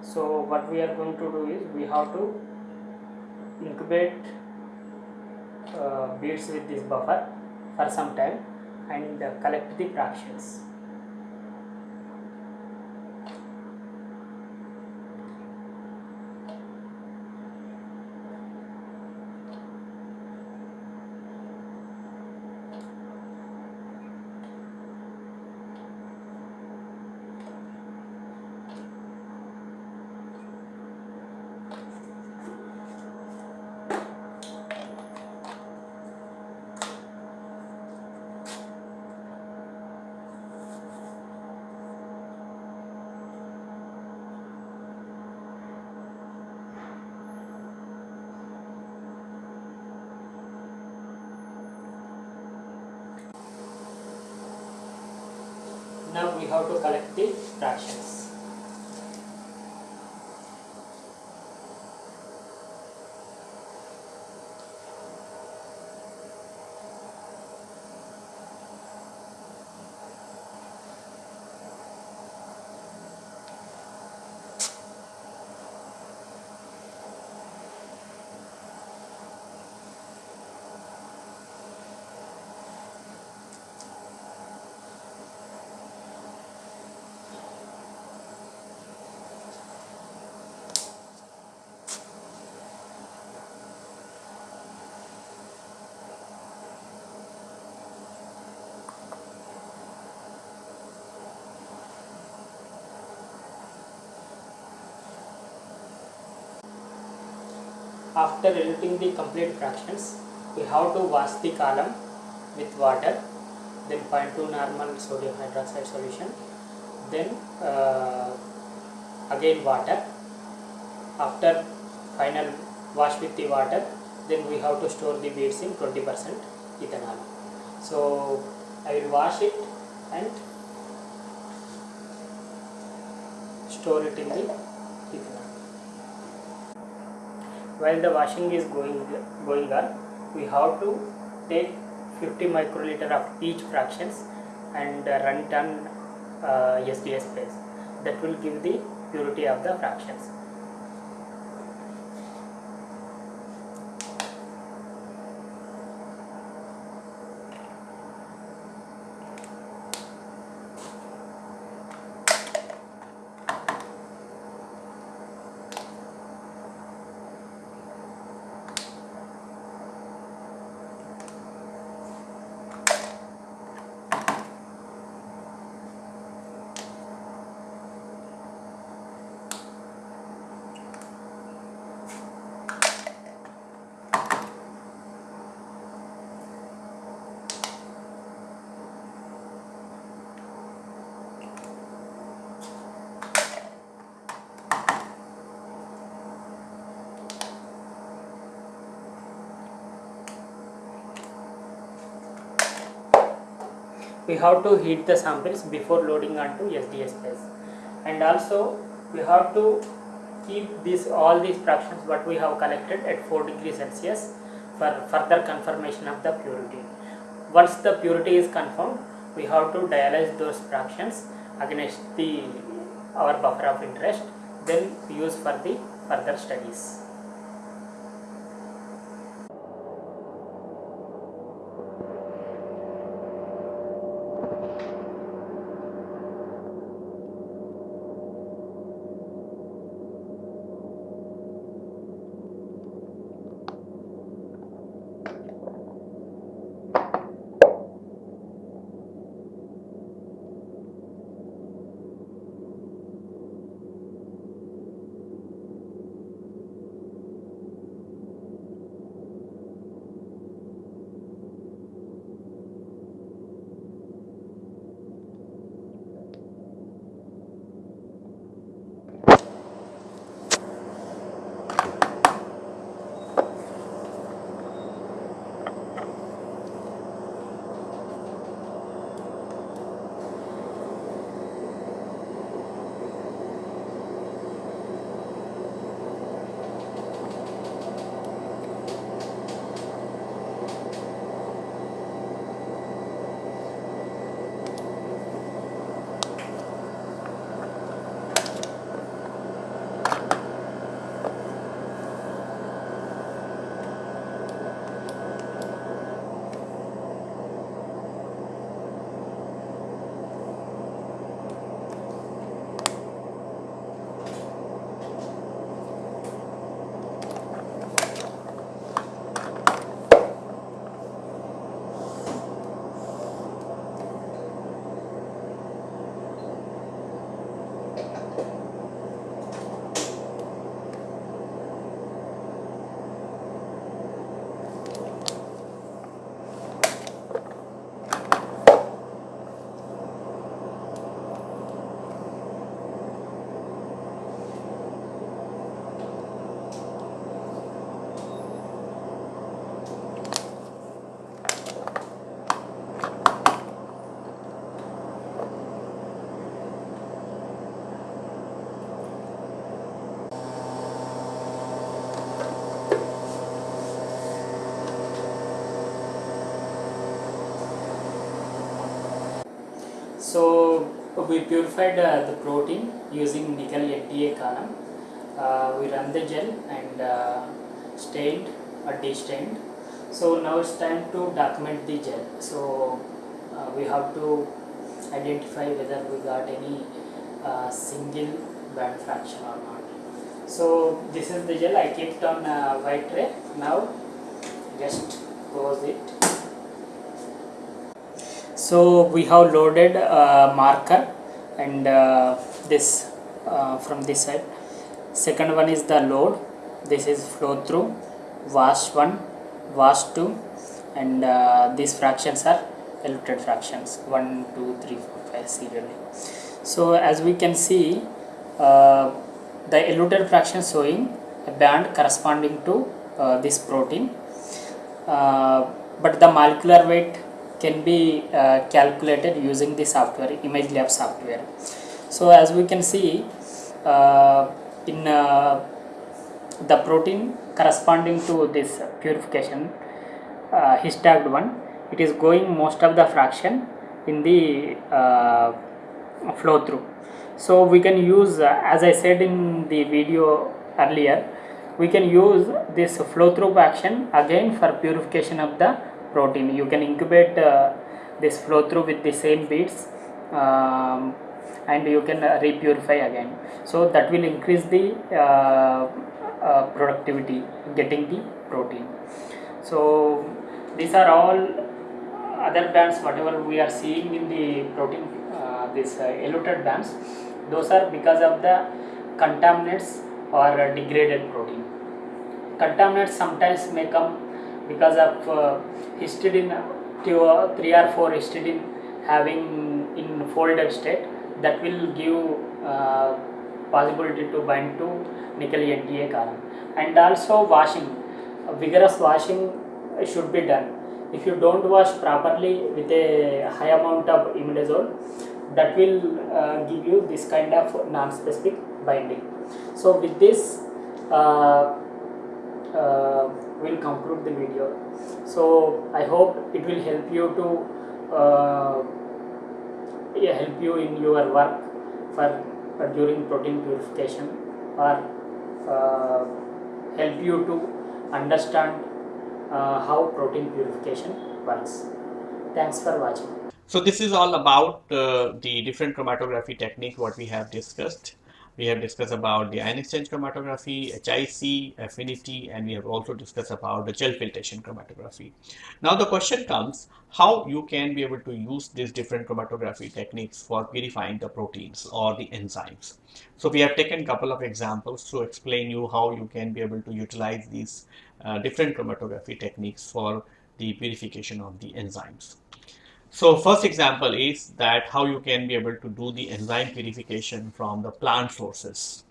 So what we are going to do is we have to incubate uh, beads with this buffer for some time and uh, collect the fractions. Have to collect the fractions. After editing the complete fractions we have to wash the column with water then 0.2 normal sodium hydroxide solution then uh, again water. After final wash with the water then we have to store the beads in 20% ethanol. So I will wash it and store it in the ethanol while the washing is going going on we have to take 50 microliter of each fractions and uh, run it on uh, SDS base that will give the purity of the fractions we have to heat the samples before loading onto SDS base and also we have to keep these all these fractions what we have collected at 4 degrees Celsius for further confirmation of the purity. Once the purity is confirmed we have to dialyze those fractions against the our buffer of interest then use for the further studies. We purified uh, the protein using nickel NTA column. Uh, we run the gel and uh, stained or de-stained. So now it's time to document the gel. So uh, we have to identify whether we got any uh, single band fraction or not. So this is the gel I kept on uh, white tray. Now just close it. So we have loaded marker and uh, this uh, from this side. Second one is the load. This is flow through wash 1 wash 2 and uh, these fractions are eluted fractions. 1 2 3 4 5 serially so as we can see uh, the eluted fraction showing a band corresponding to uh, this protein. Uh, but the molecular weight can be uh, calculated using the software image lab software. So as we can see uh, in uh, the protein corresponding to this purification uh, his tagged one it is going most of the fraction in the uh, flow through. So we can use uh, as i said in the video earlier we can use this flow through action again for purification of the protein. You can incubate uh, this flow through with the same beads um, and you can uh, repurify again. So that will increase the uh, uh, productivity getting the protein. So these are all other bands whatever we are seeing in the protein uh, this uh, eluted bands those are because of the contaminants or degraded protein. Contaminants sometimes may come because of uh, histidine two or three or four histidine having in folded state that will give uh, possibility to bind to nickel NTA column. And also washing vigorous washing should be done. If you don't wash properly with a high amount of imidazole that will uh, give you this kind of non-specific binding. So with this uh, we'll conclude the video so i hope it will help you to uh, help you in your work for uh, during protein purification or uh, help you to understand uh, how protein purification works. Thanks for watching. So this is all about uh, the different chromatography technique what we have discussed. We have discussed about the ion exchange chromatography, HIC, affinity, and we have also discussed about the gel filtration chromatography. Now the question comes how you can be able to use these different chromatography techniques for purifying the proteins or the enzymes. So we have taken couple of examples to explain you how you can be able to utilize these uh, different chromatography techniques for the purification of the enzymes. So first example is that how you can be able to do the enzyme purification from the plant sources.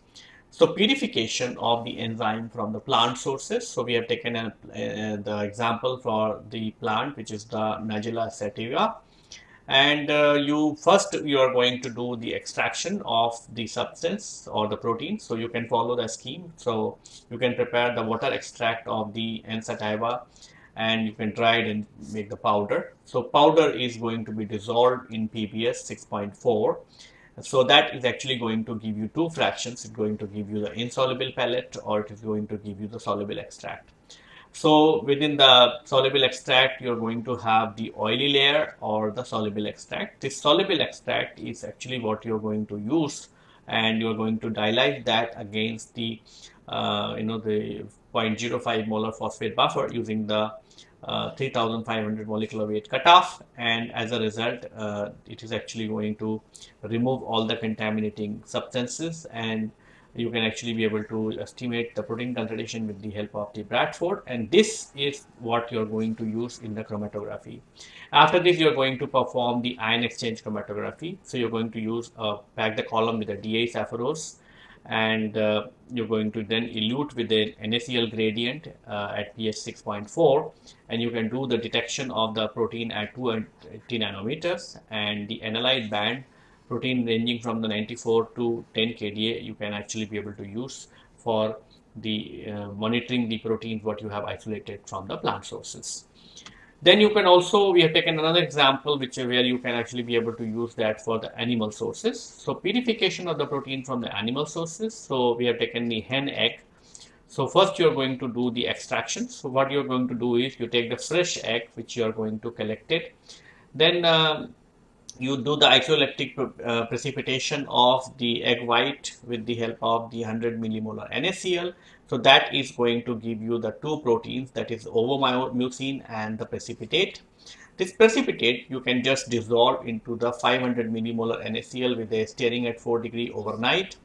So purification of the enzyme from the plant sources. So we have taken a, uh, the example for the plant which is the Nigella sativa and uh, you first you are going to do the extraction of the substance or the protein so you can follow the scheme so you can prepare the water extract of the N sativa and you can dry it and make the powder. So powder is going to be dissolved in PBS 6.4. So that is actually going to give you two fractions. It's going to give you the insoluble pellet or it is going to give you the soluble extract. So within the soluble extract, you're going to have the oily layer or the soluble extract. This soluble extract is actually what you're going to use and you're going to dilute that against the uh, you know the 0.05 molar phosphate buffer using the uh, 3500 molecular weight cutoff and as a result uh, it is actually going to remove all the contaminating substances and you can actually be able to estimate the protein concentration with the help of the Bradford and this is what you're going to use in the chromatography. After this you're going to perform the ion exchange chromatography. So you're going to use uh, pack the column with a DA saccharose and uh, you're going to then elute with the NaCl gradient uh, at pH 6.4 and you can do the detection of the protein at 280 nanometers and the analyte band protein ranging from the 94 to 10 kDa you can actually be able to use for the uh, monitoring the proteins what you have isolated from the plant sources. Then you can also, we have taken another example which where you can actually be able to use that for the animal sources. So purification of the protein from the animal sources. So we have taken the hen egg. So first you are going to do the extraction. So what you are going to do is you take the fresh egg which you are going to collect it. Then uh, you do the isoelectric uh, precipitation of the egg white with the help of the 100 millimolar NaCl. So that is going to give you the two proteins that is ovomucin and the precipitate. This precipitate you can just dissolve into the 500 millimolar NaCl with a stirring at 4 degree overnight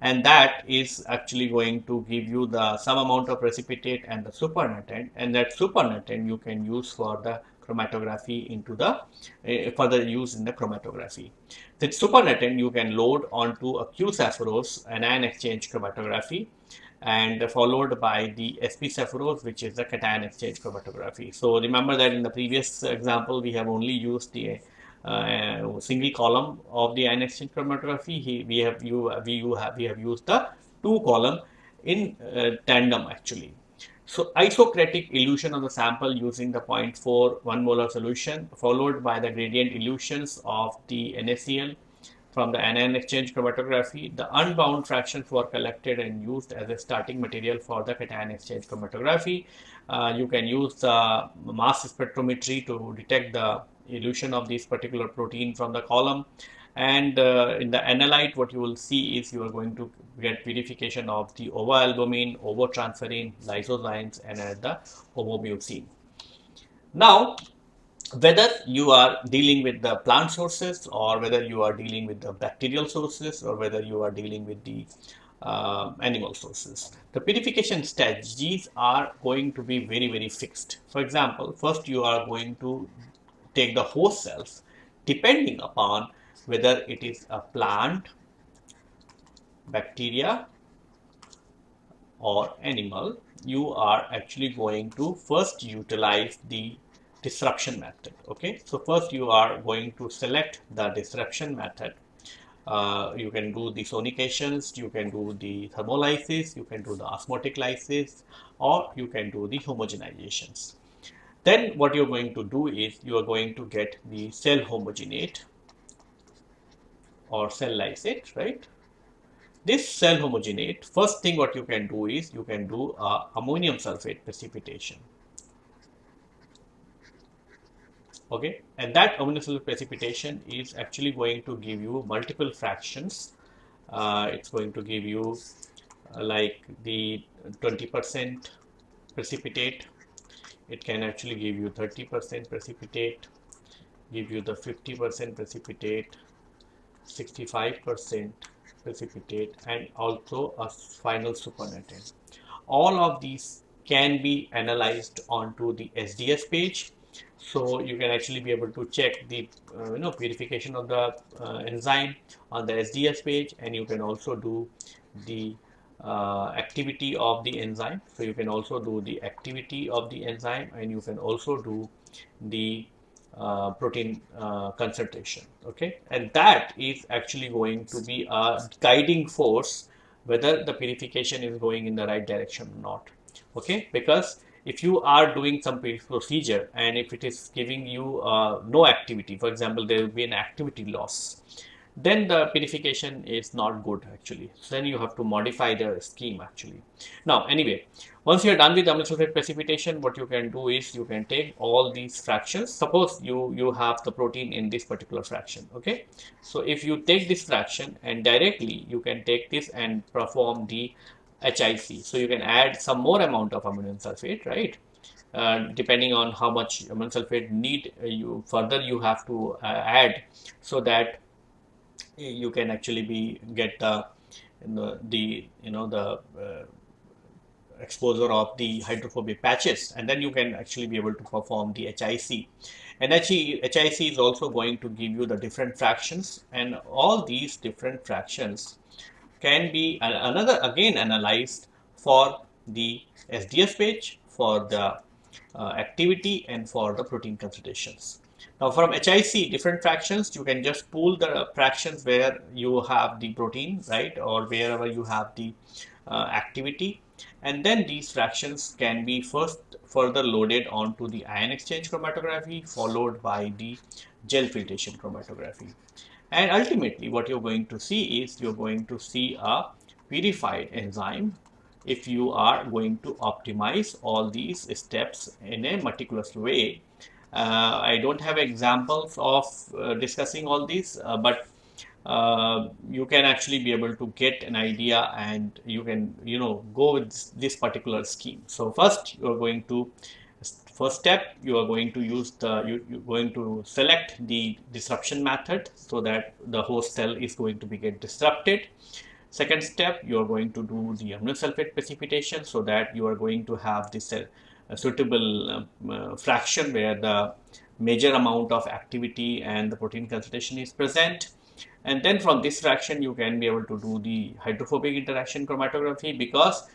and that is actually going to give you the some amount of precipitate and the supernatant and that supernatant you can use for the chromatography into the uh, further use in the chromatography. The supernatant you can load onto a Q-Sepharose anion exchange chromatography and followed by the SP Sepharose which is the cation exchange chromatography. So remember that in the previous example we have only used the uh, single column of the anion exchange chromatography. We have you we you have we have used the two column in uh, tandem actually. So isocratic elution of the sample using the 0.4 1 molar solution followed by the gradient elutions of the NaCl from the anion exchange chromatography. The unbound fractions were collected and used as a starting material for the cation exchange chromatography. Uh, you can use the mass spectrometry to detect the elution of this particular protein from the column and uh, in the analyte what you will see is you are going to get purification of the ovoalbumine, ovotransferrin, lysozymes and at the ovomucin. Now whether you are dealing with the plant sources or whether you are dealing with the bacterial sources or whether you are dealing with the uh, animal sources. The purification strategies are going to be very very fixed. For example, first you are going to take the host cells depending upon whether it is a plant, bacteria or animal, you are actually going to first utilize the disruption method. Okay, so first you are going to select the disruption method. Uh, you can do the sonications, you can do the thermolysis, you can do the osmotic lysis, or you can do the homogenizations. Then what you're going to do is you are going to get the cell homogenate or cell lysate, right? This cell homogenate, first thing what you can do is you can do a ammonium sulfate precipitation. Okay, and that sulfate precipitation is actually going to give you multiple fractions. Uh, it's going to give you uh, like the 20% precipitate. It can actually give you 30% precipitate, give you the 50% precipitate, 65% precipitate and also a final supernatant. All of these can be analyzed onto the SDS page. So you can actually be able to check the uh, you know purification of the uh, enzyme on the SDS page and you can also do the uh, activity of the enzyme. So you can also do the activity of the enzyme and you can also do the uh, protein uh, concentration okay and that is actually going to be a guiding force whether the purification is going in the right direction or not okay because if you are doing some procedure and if it is giving you uh, no activity for example there will be an activity loss then the purification is not good actually. So then you have to modify the scheme actually. Now anyway, once you are done with ammonium sulfate precipitation, what you can do is you can take all these fractions. Suppose you, you have the protein in this particular fraction, okay? So if you take this fraction and directly you can take this and perform the HIC. So you can add some more amount of ammonium sulfate, right? Uh, depending on how much ammonium sulfate need uh, you further you have to uh, add so that you can actually be get the the you know the uh, exposure of the hydrophobic patches and then you can actually be able to perform the HIC and HIC is also going to give you the different fractions and all these different fractions can be another again analyzed for the SDS page for the uh, activity and for the protein concentrations. Now from HIC different fractions you can just pull the fractions where you have the protein right or wherever you have the uh, activity and then these fractions can be first further loaded onto the ion exchange chromatography followed by the gel filtration chromatography and ultimately what you're going to see is you're going to see a purified enzyme if you are going to optimize all these steps in a meticulous way. Uh, I don't have examples of uh, discussing all these, uh, but uh, you can actually be able to get an idea and you can you know go with this particular scheme. So first you are going to first step you are going to use the you, you're going to select the disruption method so that the host cell is going to be get disrupted Second step, you are going to do the ammonium sulfate precipitation so that you are going to have this uh, suitable um, uh, fraction where the major amount of activity and the protein concentration is present. And then from this fraction, you can be able to do the hydrophobic interaction chromatography because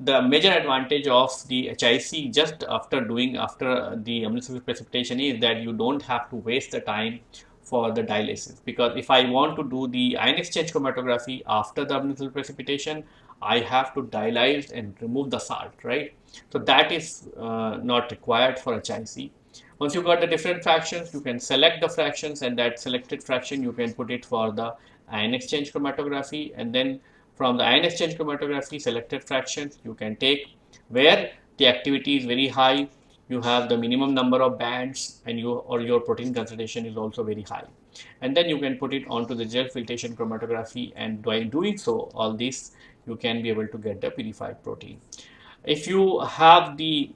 the major advantage of the HIC just after doing after the ammonium precipitation is that you don't have to waste the time for the dialysis. Because if I want to do the ion exchange chromatography after the ammonium precipitation I have to dialyze and remove the salt right? So that is uh, not required for HIC once you got the different fractions you can select the fractions and that selected fraction you can put it for the ion exchange chromatography and then from the ion exchange chromatography selected fractions you can take where the activity is very high you have the minimum number of bands and you or your protein concentration is also very high. And then you can put it onto the gel filtration chromatography and by doing so all this you can be able to get the purified protein. If you have the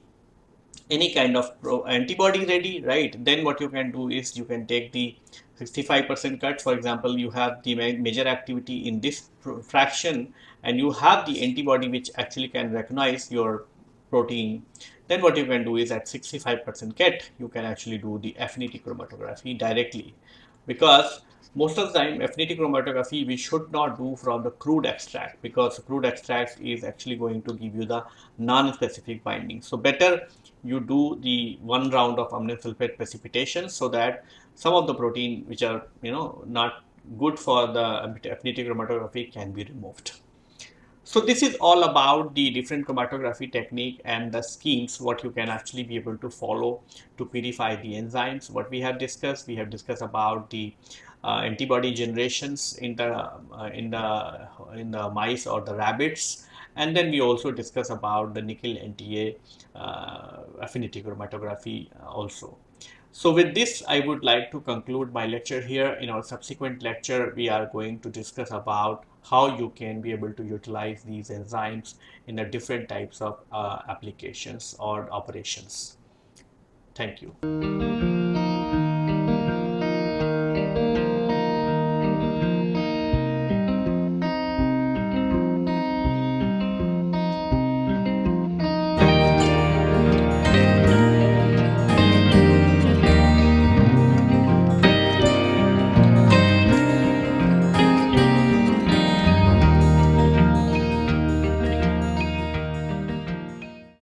any kind of antibody ready right then what you can do is you can take the 65% cut for example you have the major activity in this fraction and you have the antibody which actually can recognize your protein. Then what you can do is at 65% cut you can actually do the affinity chromatography directly. Because most of the time affinity chromatography we should not do from the crude extract because crude extract is actually going to give you the non-specific binding. So better you do the one round of ammonium sulfate precipitation so that some of the protein which are you know not good for the affinity chromatography can be removed. So this is all about the different chromatography technique and the schemes what you can actually be able to follow to purify the enzymes. What we have discussed, we have discussed about the uh, antibody generations in the uh, in the in the mice or the rabbits and then we also discuss about the nickel NTA uh, affinity chromatography also. So with this, I would like to conclude my lecture here. In our subsequent lecture, we are going to discuss about how you can be able to utilize these enzymes in the different types of uh, applications or operations. Thank you.